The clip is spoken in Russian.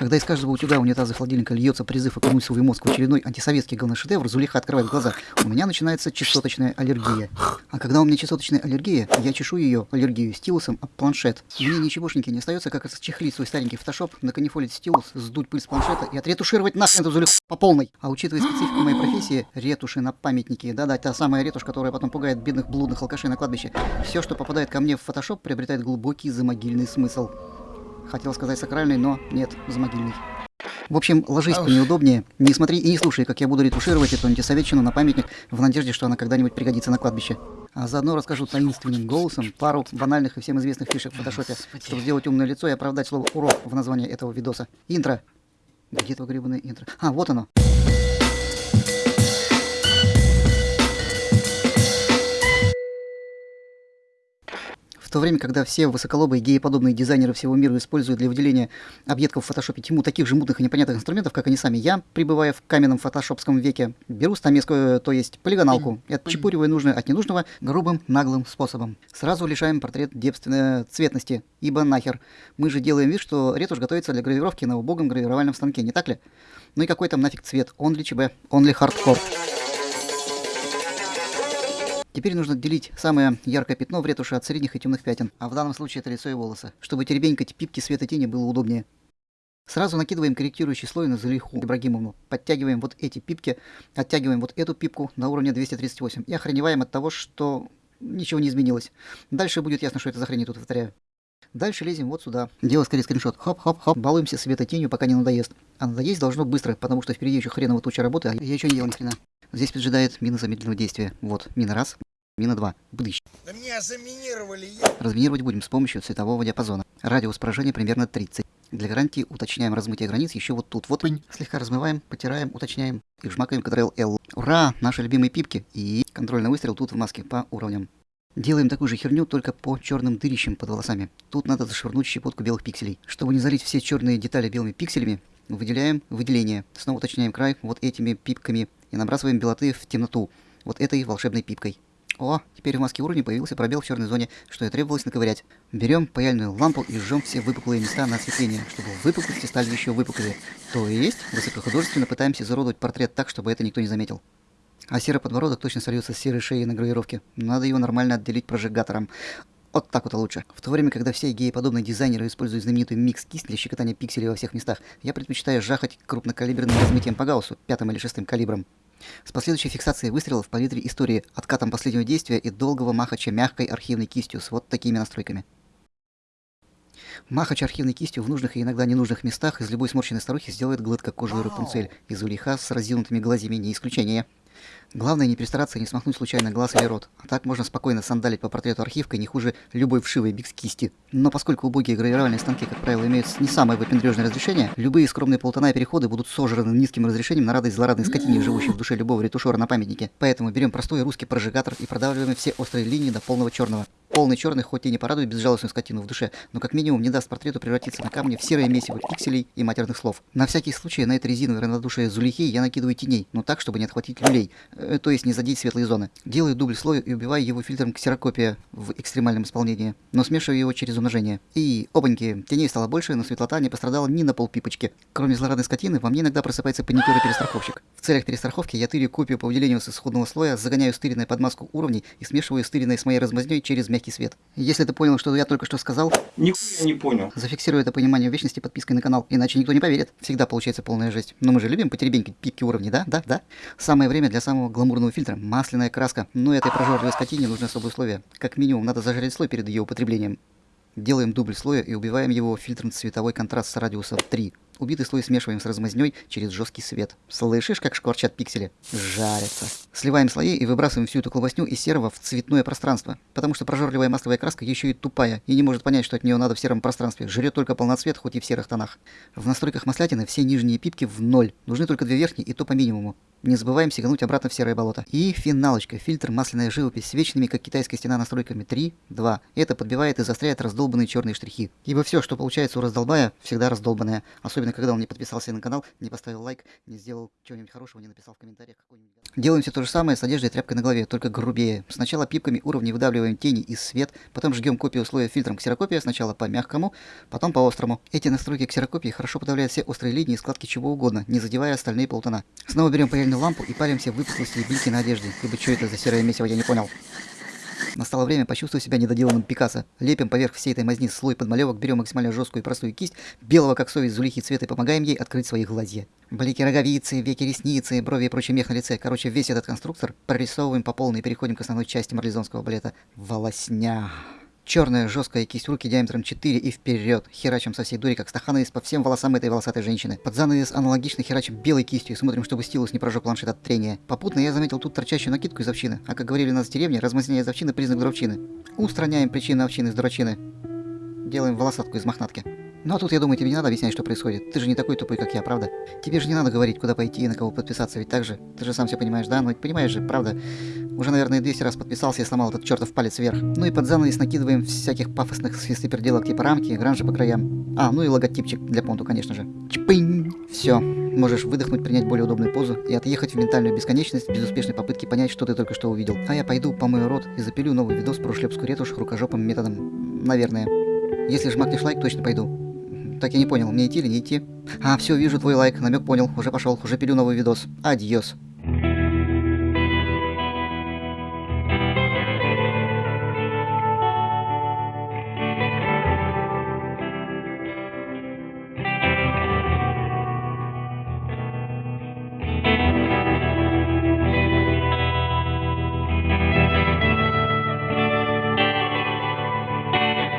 Когда из каждого утюга унитаза холодильника льется призыв окунуть свой мозг в очередной антисоветский говношедевр, Зулиха открывает глаза. У меня начинается частоточная аллергия. А когда у меня частоточная аллергия, я чешу ее аллергию стилусом об планшет. Мне ничегошеньки не остается, как расчехлить свой старенький фотошоп, наканифолить стилус, сдуть пыль с планшета и отретушировать нахрен эту Зулиху по полной. А учитывая специфику моей профессии, ретуши на памятники, да-да, та самая ретушь, которая потом пугает бедных блудных алкашей на кладбище, все, что попадает ко мне в фотошоп, приобретает глубокий замогильный смысл. Хотел сказать сакральный, но нет, замогильный. В общем, ложись поneудобнее, не смотри и не слушай, как я буду ретушировать эту антисоветчину на памятник в надежде, что она когда-нибудь пригодится на кладбище. А заодно расскажу таинственным голосом пару банальных и всем известных фишек в фотошопе, чтобы сделать умное лицо и оправдать слово «урок» в названии этого видоса. Интро. Где твое гребаное интро? А, вот оно. В то время, когда все высоколобые гееподобные дизайнеры всего мира используют для выделения объектов в фотошопе тьму таких же мутных и непонятных инструментов, как они сами, я, пребывая в каменном фотошопском веке, беру стамескую, то есть полигоналку, и отчепуриваю нужное от ненужного грубым наглым способом. Сразу лишаем портрет девственной цветности, ибо нахер. Мы же делаем вид, что ретушь готовится для гравировки на убогом гравировальном станке, не так ли? Ну и какой там нафиг цвет? Он ли ЧБ? Он ли хардкор? Теперь нужно отделить самое яркое пятно в ретуши от средних и темных пятен, а в данном случае это лицо и волосы, чтобы теребенькать пипки света тени было удобнее. Сразу накидываем корректирующий слой на Залиху Ибрагимовну. Подтягиваем вот эти пипки, оттягиваем вот эту пипку на уровне 238 и охреневаем от того, что ничего не изменилось. Дальше будет ясно, что это за хрень тут повторяю. Дальше лезем вот сюда. Дело скорее скриншот. Хоп-хоп-хоп. Балуемся света тенью, пока не надоест. А надоесть должно быстро, потому что впереди еще хреново туча работы, а я еще не делал ни хрена. Здесь поджидает мина замедленного действия. Вот, мина раз, мина два. Бдыщ. Да меня заминировали. Разминировать будем с помощью цветового диапазона. Радиус поражения примерно 30. Для гарантии уточняем размытие границ еще вот тут. Вот слегка размываем, потираем, уточняем и вжмакаем Ctrl-L. Ура! Наши любимые пипки и контрольный выстрел тут в маске по уровням. Делаем такую же херню, только по черным дырищам под волосами. Тут надо зашвырнуть щепотку белых пикселей. Чтобы не залить все черные детали белыми пикселями, выделяем выделение. Снова уточняем край вот этими пипками и набрасываем белоты в темноту вот этой волшебной пипкой. О, теперь в маске уровня появился пробел в черной зоне, что и требовалось наковырять. Берем паяльную лампу и жжем все выпуклые места на осветление, чтобы выпуклости стали еще выпуклее. То есть, высокохудожественно пытаемся изуродовать портрет так, чтобы это никто не заметил. А серый подбородок точно сольется с серой шеей на гравировке. Надо его нормально отделить прожигатором. Вот так вот лучше. В то время, когда все геи-подобные дизайнеры используют знаменитую микс-кисть для щекотания пикселей во всех местах, я предпочитаю жахать крупнокалиберным размытием по гауссу, пятым или шестым калибром. С последующей фиксацией выстрелов в палитре истории, откатом последнего действия и долгого махача мягкой архивной кистью с вот такими настройками. Махач архивной кистью в нужных и иногда ненужных местах из любой сморщенной старухи сделает гладко кожу Рапунцель, из улиха с разинутыми глазьями не исключение. Главное не перестараться и не смахнуть случайно глаз или рот. А так можно спокойно сандалить по портрету архивкой не хуже любой вшивой бикс кисти. Но поскольку убогие гравировальные станки, как правило, имеют не самое выпендрежное разрешение, любые скромные полтона переходы будут сожраны низким разрешением на радость злорадной скотине, живущей в душе любого ретушера на памятнике. Поэтому берем простой русский прожигатор и продавливаем все острые линии до полного черного. Полный черный хоть и не порадует безжалостную скотину в душе, но как минимум не даст портрету превратиться на камне в серое месиво пикселей и матерных слов. На всякий случай на это резиновое равнодушие зулихи я накидываю теней, но так, чтобы не отхватить люлей, то есть не задеть светлые зоны. Делаю дубль слоя и убиваю его фильтром ксерокопия в экстремальном исполнении, но смешиваю его через умножение. И, опаньки, теней стало больше, но светлота не пострадала ни на полпипочки. Кроме злорадной скотины, во мне иногда просыпается паникер и перестраховщик. В целях перестраховки я тырю копию по выделению с исходного слоя, загоняю стыренное под маску уровней и смешиваю стыренное с моей размазней через мягкий свет. Если ты понял, что я только что сказал... Нихуя не понял. Зафиксируй это понимание в вечности подпиской на канал, иначе никто не поверит. Всегда получается полная жесть. Но мы же любим потеребенькать пипки уровней, да? Да? Да? Самое время для самого гламурного фильтра. Масляная краска. Но этой прожорливой скотине нужны особые условия. Как минимум, надо зажарить слой перед ее употреблением. Делаем дубль слоя и убиваем его фильтром цветовой контраст с радиуса 3. Убитый слой смешиваем с размазней через жесткий свет. Слышишь, как шкварчат пиксели? Жарятся. Сливаем слои и выбрасываем всю эту колбасню из серого в цветное пространство. Потому что прожорливая масловая краска еще и тупая и не может понять, что от нее надо в сером пространстве. Жрет только полноцвет, хоть и в серых тонах. В настройках маслятины все нижние пипки в ноль. Нужны только две верхние и то по минимуму. Не забываем сигануть обратно в серое болото. И финалочка. Фильтр масляная живопись с вечными, как китайская стена, настройками 3, 2. Это подбивает и застряет раздолбанные черные штрихи. Ибо все, что получается у раздолбая, всегда раздолбанное. Особенно, когда он не подписался на канал, не поставил лайк, не сделал чего-нибудь хорошего, не написал в комментариях. Делаем все то же самое с одеждой и тряпкой на голове, только грубее. Сначала пипками уровней выдавливаем тени и свет, потом жгем копию условия фильтром ксерокопия, сначала по мягкому, потом по острому. Эти настройки ксерокопии хорошо подавляют все острые линии и складки чего угодно, не задевая остальные полтона. Снова берем паяльную лампу и палим все выпуклости и блики на одежде. Ибо что это за серое месиво, я не понял. Настало время почувствовать себя недоделанным Пикассо. Лепим поверх всей этой мазни слой подмалевок, берем максимально жесткую и простую кисть, белого как совесть зулихи цвета и помогаем ей открыть свои глазья. Блики роговицы, веки ресницы, брови и прочий мех на лице. Короче, весь этот конструктор прорисовываем по полной и переходим к основной части марлезонского балета. Волосня. Черная жесткая кисть руки диаметром 4 и вперед. Херачим со всей дури, как стахановец по всем волосам этой волосатой женщины. Под занавес аналогично херачим белой кистью и смотрим, чтобы стилус не прожег планшет от трения. Попутно я заметил тут торчащую накидку из овчины. А как говорили у нас в деревне, размазнение из овчины признак дровчины. Устраняем причины овчины из дурачины. Делаем волосатку из мохнатки. Ну а тут, я думаю, тебе не надо объяснять, что происходит. Ты же не такой тупой, как я, правда? Тебе же не надо говорить, куда пойти и на кого подписаться, ведь так же? Ты же сам все понимаешь, да? Ну понимаешь же, правда? Уже, наверное, 200 раз подписался и сломал этот чертов палец вверх. Ну и под занавес накидываем всяких пафосных свистоперделок типа рамки, гранжи по краям. А, ну и логотипчик для понту, конечно же. Чпынь! Все. Можешь выдохнуть, принять более удобную позу и отъехать в ментальную бесконечность без успешной попытки понять, что ты только что увидел. А я пойду, помою рот и запилю новый видос про шлепскую ретушь рукожопым методом. Наверное. Если жмакнешь лайк, точно пойду. Так я не понял, мне идти или не идти? А, все, вижу твой лайк, намек понял, уже пошел, уже пилю новый видос. Адьос.